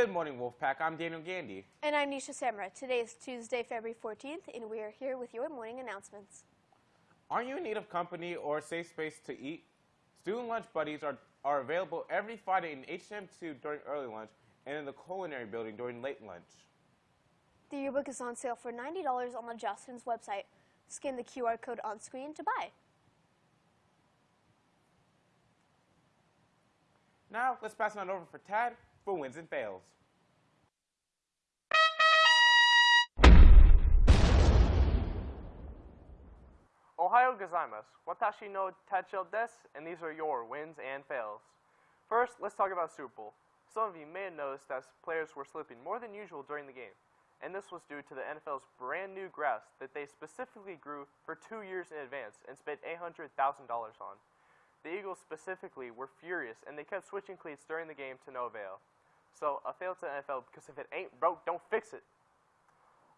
Good morning, Wolfpack. I'm Daniel Gandy. And I'm Nisha Samra. Today is Tuesday, February 14th, and we are here with your morning announcements. Are you in need of company or a safe space to eat? Student lunch buddies are, are available every Friday in HM2 during early lunch and in the culinary building during late lunch. The yearbook is on sale for $90 on the Jostens website. Scan the QR code on screen to buy. Now, let's pass it on over for Tad for wins and fails. Ohio gozaimasu. Watashi no Tachel des, and these are your wins and fails. First, let's talk about Super Bowl. Some of you may have noticed that players were slipping more than usual during the game, and this was due to the NFL's brand new grass that they specifically grew for two years in advance and spent $800,000 on. The Eagles specifically were furious, and they kept switching cleats during the game to no avail. So, a fail to NFL because if it ain't broke, don't fix it.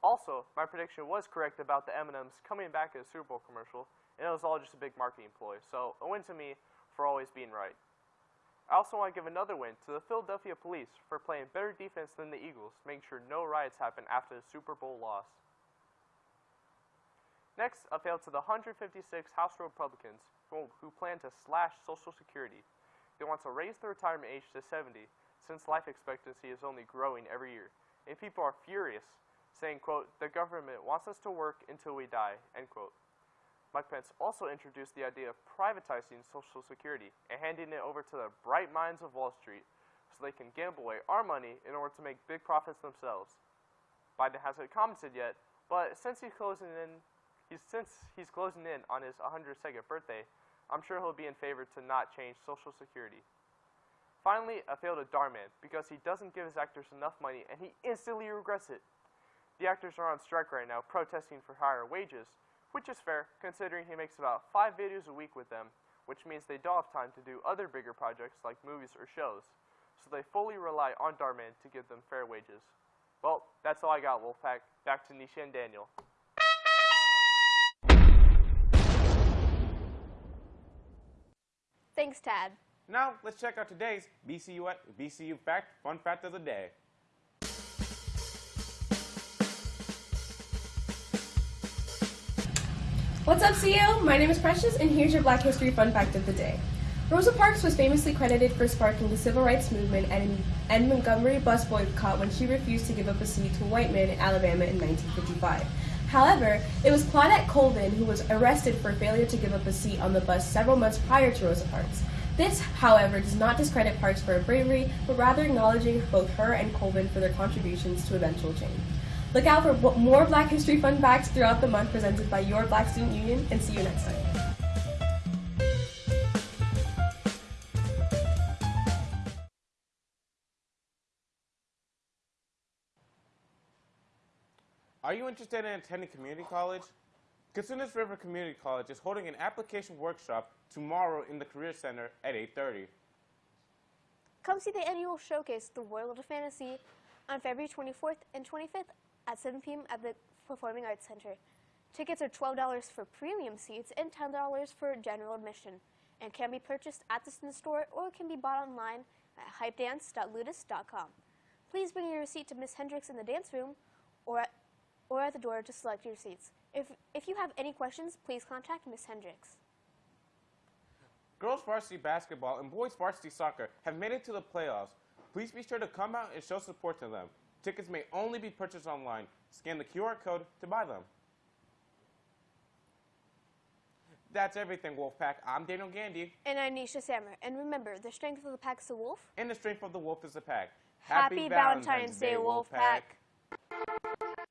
Also, my prediction was correct about the M&Ms coming back in a Super Bowl commercial, and it was all just a big marketing ploy. So, a win to me for always being right. I also want to give another win to the Philadelphia Police for playing better defense than the Eagles, making sure no riots happen after the Super Bowl loss. Next, a fail to the 156 House Republicans who, plan to slash Social Security. They want to raise the retirement age to 70 since life expectancy is only growing every year. And people are furious saying, quote, the government wants us to work until we die, end quote. Mike Pence also introduced the idea of privatizing Social Security and handing it over to the bright minds of Wall Street so they can gamble away our money in order to make big profits themselves. Biden hasn't commented yet, but since he's closing in, he's, since he's closing in on his 102nd birthday, I'm sure he'll be in favor to not change Social Security. Finally, I failed a Dhar Mann because he doesn't give his actors enough money and he instantly regrets it. The actors are on strike right now, protesting for higher wages, which is fair considering he makes about five videos a week with them, which means they don't have time to do other bigger projects like movies or shows, so they fully rely on Dhar Mann to give them fair wages. Well, that's all I got, Wolfpack. Back to Nisha and Daniel. Thanks, Tad. Now, let's check out today's BSU, at, BSU Fact Fun Fact of the Day. What's up, CEO? My name is Precious, and here's your Black History Fun Fact of the Day. Rosa Parks was famously credited for sparking the civil rights movement and, and Montgomery bus boycott when she refused to give up a seat to a white man in Alabama in 1955. However, it was Claudette Colvin who was arrested for failure to give up a seat on the bus several months prior to Rosa Parks. This, however, does not discredit Parks for her bravery, but rather acknowledging both her and Colvin for their contributions to eventual change. Look out for more Black History fun facts throughout the month presented by your Black Student Union, and see you next time. Are you interested in attending community college? Cosumnes River Community College is holding an application workshop tomorrow in the Career Center at 8.30. Come see the annual showcase, The World of Fantasy, on February 24th and 25th at 7 p.m. at the Performing Arts Center. Tickets are $12 for premium seats and $10 for general admission and can be purchased at the student store or can be bought online at hypedance.ludus.com. Please bring your receipt to Miss Hendricks in the dance room or or at the door to select your seats. If, if you have any questions, please contact Miss Hendricks. Girls varsity basketball and boys varsity soccer have made it to the playoffs. Please be sure to come out and show support to them. Tickets may only be purchased online. Scan the QR code to buy them. That's everything, Wolfpack. I'm Daniel Gandy. And I'm Nisha Sammer. And remember, the strength of the pack is the wolf. And the strength of the wolf is the pack. Happy, Happy Valentine's, Valentine's Day, Wolfpack. Wolfpack.